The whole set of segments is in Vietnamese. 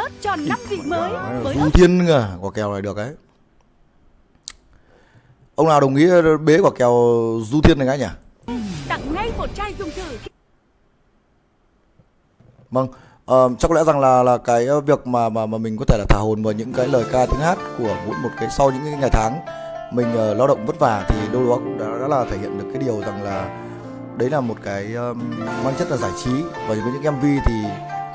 ớt tròn 5 vị mới với ớt Thiên à, quả kèo này được đấy. Ông nào đồng ý bế quả kèo Du Thiên này cái nhỉ? tặng ngay một chai dùng thử. Vâng, ờ, chắc có lẽ rằng là là cái việc mà mà mà mình có thể là thả hồn vào những cái lời ca tiếng hát của mỗi một cái sau những cái ngày tháng mình uh, lao động vất vả thì đâu đó cũng đã, đã là thể hiện được cái điều rằng là đấy là một cái um, mang chất là giải trí và với những MV thì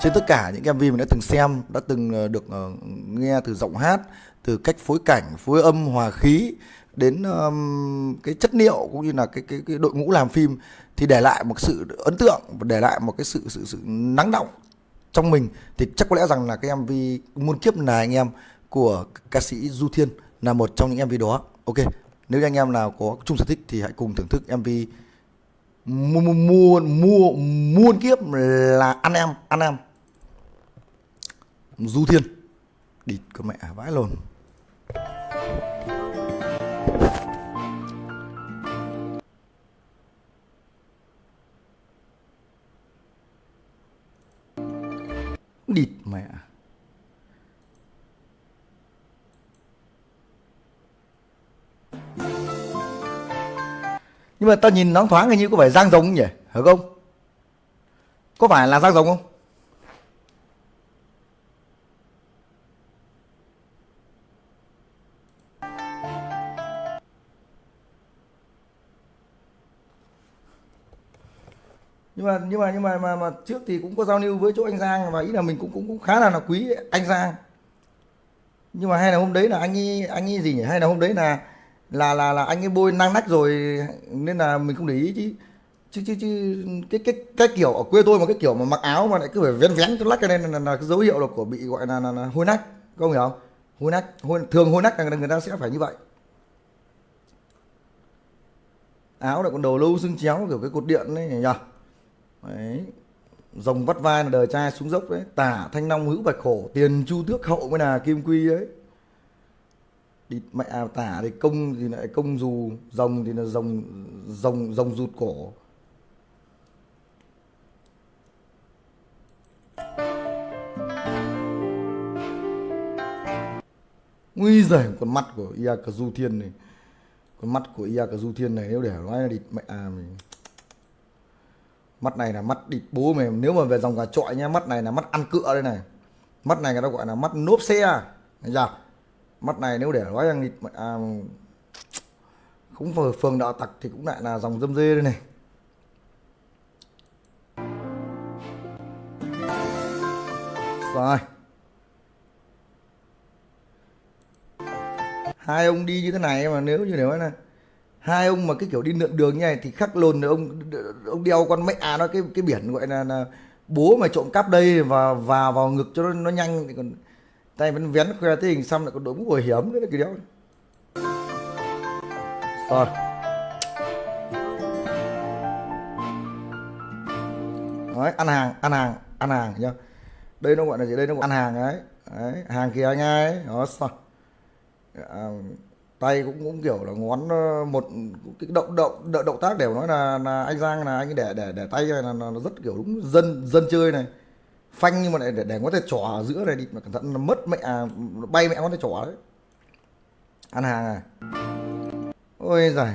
trên tất cả những MV mình đã từng xem đã từng ờ, được ờ, nghe từ giọng hát từ cách phối cảnh phối âm hòa khí đến um, cái chất liệu cũng như là cái cái cái đội ngũ làm phim thì để lại một sự ấn tượng và để lại một cái sự sự sự nắng động trong mình thì chắc có lẽ rằng là cái MV muôn kiếp là anh em của ca sĩ Du Thiên là một trong những MV đó. Ok, nếu anh em nào có chung sở thích thì hãy cùng thưởng thức MV mua mua mua muôn kiếp là anh em anh em. Du Thiên đi cơ mẹ vãi luôn địt mẹ. Nhưng mà ta nhìn nó thoáng hình như có phải giang rồng nhỉ hả không? Có phải là giang rồng không? Nhưng mà nhưng mà nhưng mà mà, mà trước thì cũng có giao lưu với chỗ anh Giang và ý là mình cũng cũng cũng khá là là quý anh Giang. Nhưng mà hay là hôm đấy là anh ấy anh ấy gì nhỉ? Hay là hôm đấy là là là là anh ấy bôi năng nách rồi nên là mình không để ý chứ. Chứ chứ chứ cái cái cái kiểu ở quê tôi mà cái kiểu mà mặc áo mà lại cứ phải vén vén cho lách cho nên là, là, là cái dấu hiệu là của bị gọi là, là, là hôi nách có không hiểu không? Hôi nách hôi, thường hôi nách là người ta sẽ phải như vậy. Áo lại còn đầu lâu xương chéo kiểu cái cột điện đấy nhỉ đấy rồng vắt vai là đời trai xuống dốc đấy. Tả thanh long hữu bạch khổ tiền chu tước hậu mới là kim quy ấy đi mẹ à, tả thì công thì lại công dù rồng thì là rồng rồng rồng rụt cổ. Nguy giời con mắt của ia cà du thiên này. Con mắt của ia cà du thiên này nếu để nói là địt mẹ à mình mắt này là mắt địt bố mày nếu mà về dòng gà trọi nhá mắt này là mắt ăn cựa đây này. Mắt này người ta gọi là mắt nốp xe. Thấy chưa mắt này nếu để nói rằng à, cũng phường, phường đạo tặc thì cũng lại là dòng dâm dê đây này. Rồi. Hai ông đi như thế này mà nếu như nếu là hai ông mà cái kiểu đi lượn đường như này thì khắc lồn ông ông đeo con mẹ à nó cái cái biển gọi là, là bố mà trộm cắp đây và vào vào ngực cho nó, nó nhanh. Thì còn tay vẫn vén khoe thế hình xăm lại còn đội mũ bảo hiểm nữa cái đéo rồi. Đấy ăn hàng ăn hàng ăn hàng nhá. Đây nó gọi là gì? Đây nó gọi ăn hàng ấy. Đấy hàng kia anh ấy. Đó sao à, tay cũng cũng kiểu là ngón ờ, một cái động động động, động tác đều nói là, là anh Giang là anh để để để tay này là, là nó rất kiểu đúng dân dân chơi này phanh nhưng mà lại để, để có thể trỏ ở giữa này đi mà cẩn thận nó mất mẹ à, bay mẹ có thể trỏ đấy. Ăn hàng à ôi giời.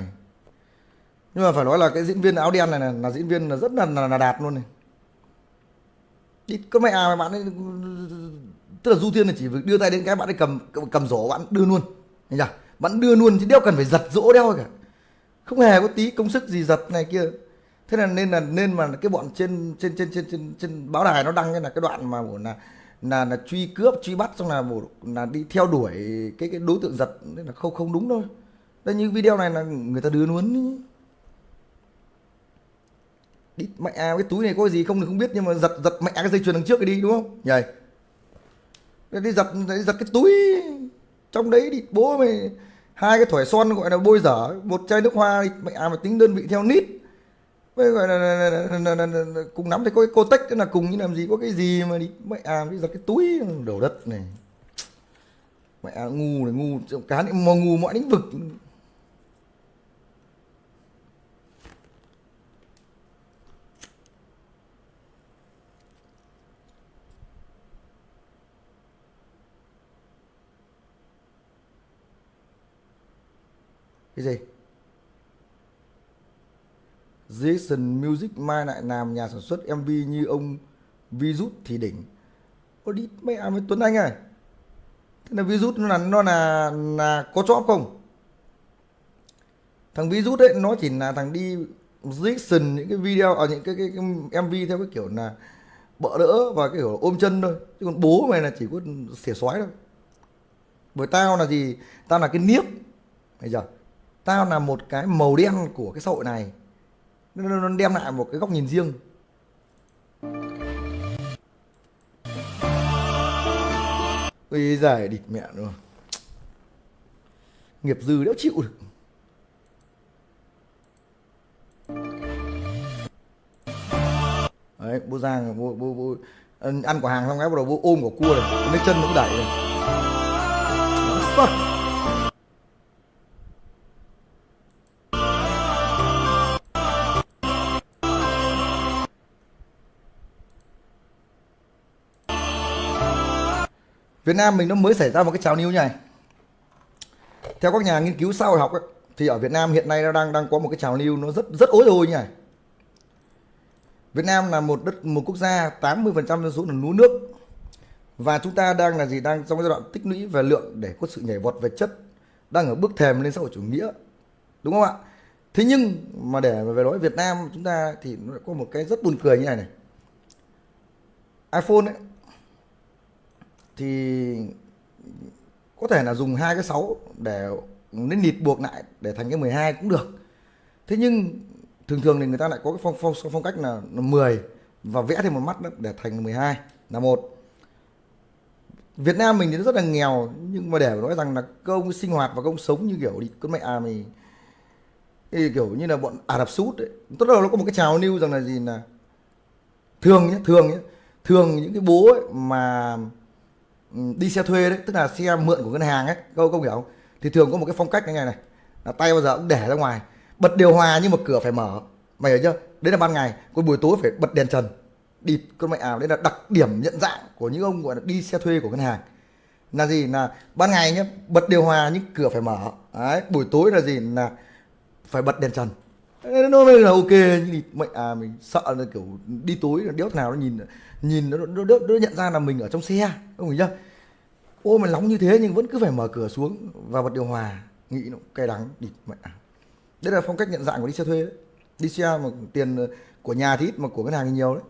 Nhưng mà phải nói là cái diễn viên áo đen này là, là diễn viên là rất là, là, là đạt luôn này. Đi có mẹ à bạn ấy tức là du thiên là chỉ việc đưa tay đến cái bạn ấy cầm cầm rổ bạn đưa luôn. Thấy chưa? Bạn đưa luôn chứ đeo cần phải giật rỗ đeo cả. Không hề có tí công sức gì giật này kia thế là nên là nên mà cái bọn trên trên trên trên trên, trên báo đài nó đăng cái là cái đoạn mà là là là truy cướp truy bắt xong là một là đi theo đuổi cái cái đối tượng giật. Nên là không không đúng thôi. Đây như video này là người ta đưa luôn đi mẹ à, cái túi này có gì không thì không biết nhưng mà giật giật mẹ cái dây chuyền đằng trước cái đi đúng không? Nhảy đi giật đi giật cái túi. Trong đấy đi bố mày hai cái thỏi son gọi là bôi dở một chai nước hoa mẹ à mà tính đơn vị theo nít gọi là, cùng nắm thì có cái cô tách là cùng như làm gì có cái gì mà đi mẹ à bây giờ cái túi đổ đất này. Mẹ à, ngu này ngu cá này mà ngu mọi lĩnh vực. Cái gì? Jason Music mai lại làm nhà sản xuất MV như ông Virus thì đỉnh. Ô đi mẹ với Tuấn Anh ơi Thế là Virus nó là nó là là có chóp không? Thằng Virus đấy nó chỉ là thằng đi reaction những cái video ở những cái, cái, cái MV theo cái kiểu là bỡ đỡ và cái kiểu ôm chân thôi. Chứ còn bố mày là chỉ có xỉa xoái thôi. Bởi tao là gì? Tao là cái niếp. Bây giờ tao là một cái màu đen của cái xã hội này nó, nó nó đem lại một cái góc nhìn riêng. Ui giời địt mẹ luôn. Nghiệp dư đéo chịu được. Đấy, bố Giang bố, bố, bố, ăn quả hàng xong cái bắt đầu bố ôm quả cua này, lấy chân nó cũng đẩy này. Việt Nam mình nó mới xảy ra một cái trào lưu như này. Theo các nhà nghiên cứu xã hội học ấy, thì ở Việt Nam hiện nay nó đang đang có một cái trào lưu nó rất rất ối rồi như này. Việt Nam là một đất một quốc gia 80% dân số là lúa nước. Và chúng ta đang là gì? Đang trong giai đoạn tích lũy về lượng để có sự nhảy vọt về chất đang ở bước thềm lên xã hội chủ nghĩa. Đúng không ạ? Thế nhưng mà để về nói Việt Nam chúng ta thì nó có một cái rất buồn cười như này này. iPhone ấy thì có thể là dùng hai cái 6 để nên nịt buộc lại để thành cái 12 cũng được. Thế nhưng thường thường thì người ta lại có cái phong phong phong cách là, là 10 và vẽ thêm một mắt nữa để thành 12 là một. Việt Nam mình thì rất là nghèo nhưng mà để nói rằng là công sinh hoạt và công sống như kiểu đi con mẹ à mình thì kiểu như là bọn Ả Rập sút ấy tốt đầu nó có một cái trào lưu rằng là gì là thường nhé thường nhé thường những cái bố ấy mà Ừ, đi xe thuê đấy, tức là xe mượn của ngân hàng ấy câu công hiểu không? Thì thường có một cái phong cách như này này, là tay bao giờ cũng để ra ngoài, bật điều hòa nhưng mà cửa phải mở. Mày hiểu chưa? Đấy là ban ngày, còn buổi tối phải bật đèn trần, đi con mẹ ảo. Đấy là đặc điểm nhận dạng của những ông gọi là đi xe thuê của ngân hàng. Là gì? Là ban ngày nhé bật điều hòa nhưng cửa phải mở. Đấy, buổi tối là gì? Là phải bật đèn trần nó mới là ok nhưng mẹ à mình sợ là kiểu đi tối là đéo nào nó nhìn nhìn nó nó, nó, nó nhận ra là mình ở trong xe không hiểu chưa ô mà nóng như thế nhưng vẫn cứ phải mở cửa xuống và bật điều hòa nghĩ nó cay đắng đi mẹ à. Đây là phong cách nhận dạng của đi xe thuê đấy. Đi xe mà tiền của nhà thì ít mà của ngân hàng thì nhiều đấy.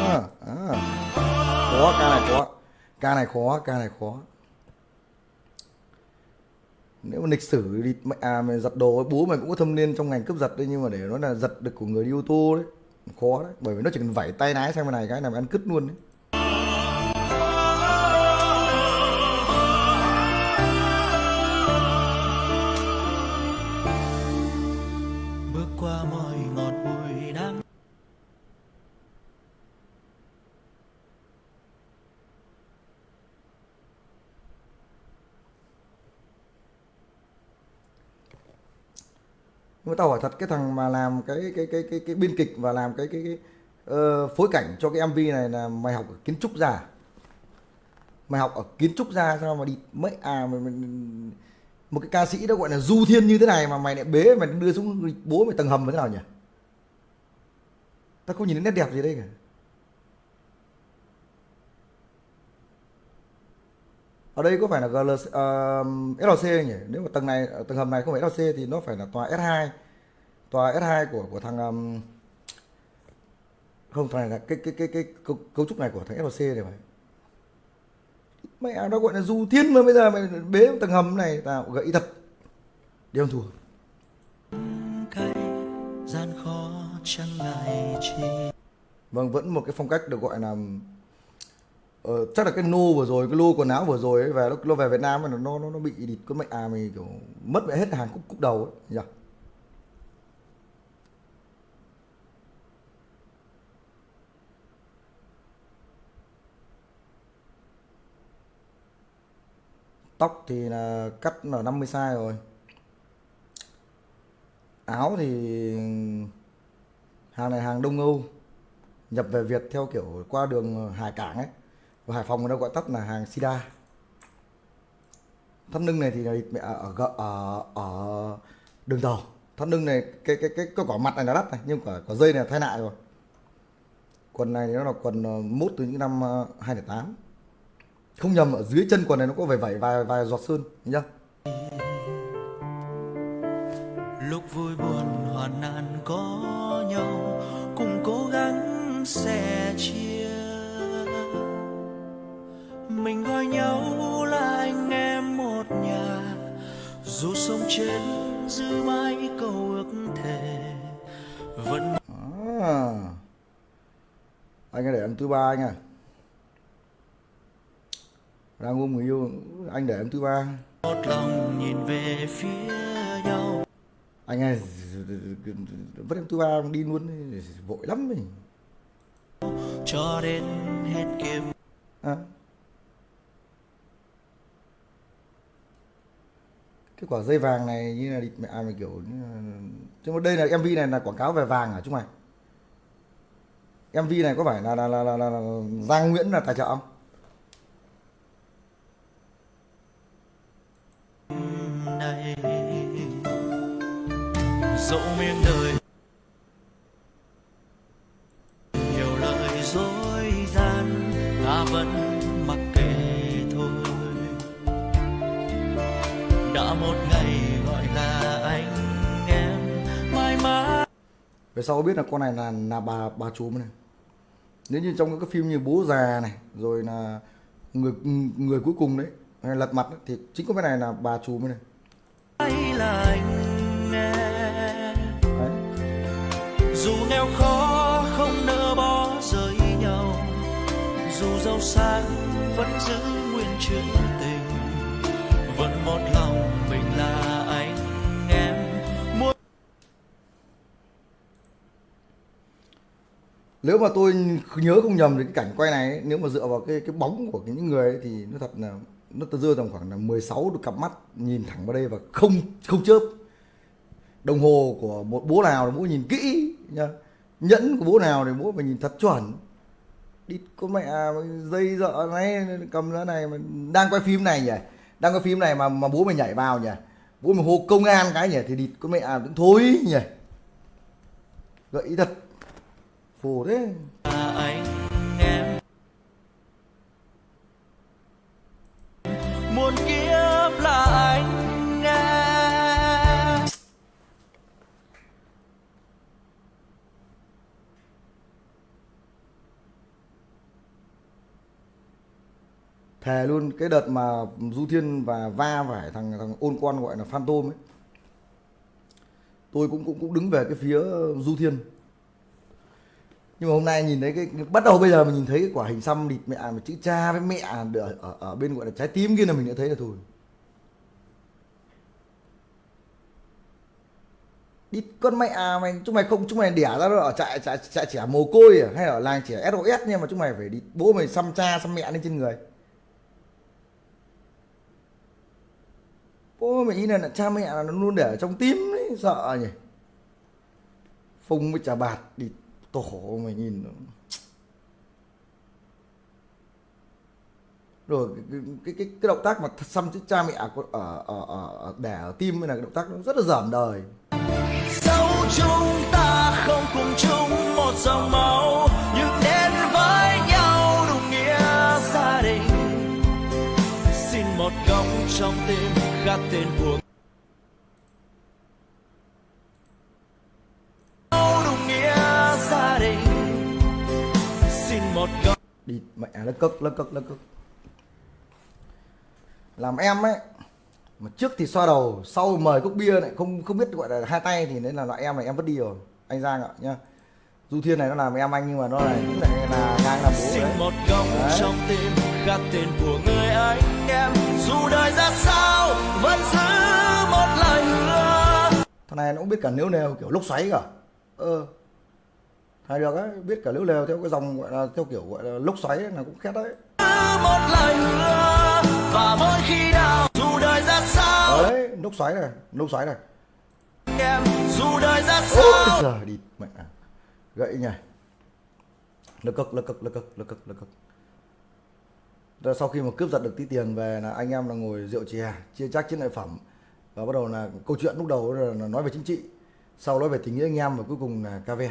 À, à. khó ca này khó. Ca này khó ca này khó nếu mà lịch sử đi à mày giật đồ bố mày cũng có thâm niên trong ngành cướp giật đấy, nhưng mà để nó là giật được của người đi ô tô đấy, khó đấy. Bởi vì nó chỉ cần vẩy tay lái sang bên này, cái là mày ăn cứt luôn đấy. Mà tao hỏi thật cái thằng mà làm cái cái cái cái cái biên kịch và làm cái cái, cái uh, phối cảnh cho cái MV này là mày học ở kiến trúc ra à? mày học ở kiến trúc ra sao mà đi mấy à mày, mày, một cái ca sĩ đó gọi là du thiên như thế này mà mày lại bế mày đưa xuống bố mày tầng hầm thế nào nhỉ? Tao không nhìn thấy nét đẹp gì đây cả. Ở đây có phải là GL, uh, LC nhỉ? Nếu mà tầng này tầng hầm này không phải LC thì nó phải là tòa S2 tòa S2 của của thằng um, không phải là cái cái cái cái cấu, cấu trúc này của thằng LC này phải. Mẹ nó gọi là du thiên mà bây giờ mày bế tầng hầm này tao gãy thật. Đi không thua. Cay gian khó chẳng ngại chi. Vâng vẫn một cái phong cách được gọi là ờ, chắc là cái nô vừa rồi cái lô quần áo vừa rồi ấy, về nó, nó về Việt Nam mà nó nó nó bị địt con mẹ à mày kiểu mất mẹ hết hàng cúc cúc đầu ấy nhỉ? Tóc thì là cắt là 50 size rồi. Áo thì hàng này hàng Đông Âu nhập về Việt theo kiểu qua đường hải cảng ấy và Hải Phòng người ta gọi tắt là hàng sida. Thắt lưng này thì là mẹ ở gợ- ở ở đường tàu. Thắt lưng này, cái cái cái cái quả mặt này nó đắt này, nhưng quả quả dây này thay lại rồi. Quần này thì nó là quần ờ, mốt từ những năm ờ, 2008 không nhầm, ở dưới chân quần này nó có vẩy vẩy vài vài giọt sơn, nhá. Lúc vui buồn hoàn nạn có nhau. Anh ấy để em thứ ba anh à đang ôm người yêu anh để em thứ ba. Một lòng nhìn về phía nhau. Anh ơi vứt em thứ ba đi luôn vội lắm mình cho đến hết kiếp. À. cái quả dây vàng này như là mẹ à, mày kiểu chứ mà đây là mv này là quảng cáo về vàng à chúng mày mv này có phải là là là, là, là, là Giang Nguyễn là tài trợ không? Này dẫu miếng đời nhiều lời dối gian ta vẫn mặc kệ thôi. Đã một ngày gọi là anh em mãi mãi về sau biết là con này là là bà bà chúm này nếu như trong các cái phim như bố già này rồi là người người cuối cùng đấy hay lật mặt ấy, thì chính có cái này là bà này là anh em đấy. dù nghèo khó không nỡ bỏ rời nhau dù giàu sang vẫn giữ nguyên chữ tình vẫn một lòng nếu mà tôi nhớ không nhầm thì cái cảnh quay này ấy, nếu mà dựa vào cái cái bóng của cái những người ấy, thì nó thật là nó tôi rơi tầm khoảng là 16 được cặp mắt nhìn thẳng vào đây và không không chớp. Đồng hồ của một bố nào thì bố nhìn kỹ nhá. Nhẫn của bố nào thì bố phải nhìn thật chuẩn. Đi con mẹ dây dợ này cầm ra này mà đang quay phim này nhỉ? Đang quay phim này mà mà bố mày nhảy vào nhỉ? Bố mày hô công an cái nhỉ? Thì địt con mẹ à, cũng thối nhỉ? Gợi ý thật phù thế. Là anh em muôn kiếp là anh em. Thề luôn cái đợt mà du thiên và va phải thằng thằng ôn quan gọi là phantom ấy tôi cũng cũng cũng đứng về cái phía du thiên nhưng mà hôm nay nhìn thấy cái, bắt đầu bây giờ mình nhìn thấy cái quả hình xăm địt mẹ mà chữ cha với mẹ ở, ở, ở bên gọi là trái tim kia là mình đã thấy là thôi. Đi con mẹ à mày chúng mày không chúng mày đẻ ra ở trại trại trại trẻ mồ côi à hay ở làng trẻ SOS nhưng mà chúng mày phải đi bố mày xăm cha xăm mẹ lên trên người. Bố mày ý là, là cha mẹ là nó luôn để ở trong tim đấy sợ nhỉ? Phùng với trà bạt đi tổ mày nhìn nó. rồi cái, cái cái cái động tác mà xăm chữ cha mẹ ở ở ở, ở đẻ ở tim là cái động tác nó rất là dởm đời dẫu chúng ta không cùng chung một dòng máu nhưng đến với nhau đúng nghĩa gia đình xin một góc trong tim khắc tên của đi mẹ nó cực nó cực nó cực làm em ấy mà trước thì xoa đầu sau mời cốc bia lại không không biết gọi là hai tay thì đấy là loại em này em vứt đi rồi. Anh Giang ạ nhá. Du Thiên này nó làm em anh nhưng mà nó này cũng lại là ngang là bố xin đấy một góc Đấy. trong tim khắc tên của người anh em. Dù đời ra sao vẫn giữ một lời hứa. Thằng này nó cũng biết cả nếu nèo kiểu lốc xoáy cả ờ hay được ấy biết cả nếu lèo theo cái dòng gọi là theo kiểu gọi là lốc xoáy ấy, là cũng khét đấy. Một lời hứa và mỗi khi nào dù đời ra sao. Đấy lốc xoáy này lốc xoáy này. Em dù đời ra ôi sao. giời đi mẹ. À. gậy nhỉ. Lực cực lực cực lực cực lực cực lực cực. Rồi sau khi mà cướp giật được tí tiền về là anh em là ngồi rượu chè chia chác chiến lợi phẩm. Và bắt đầu là câu chuyện lúc đầu là nói về chính trị sau nói về tình nghĩa anh em và cuối cùng là cà ve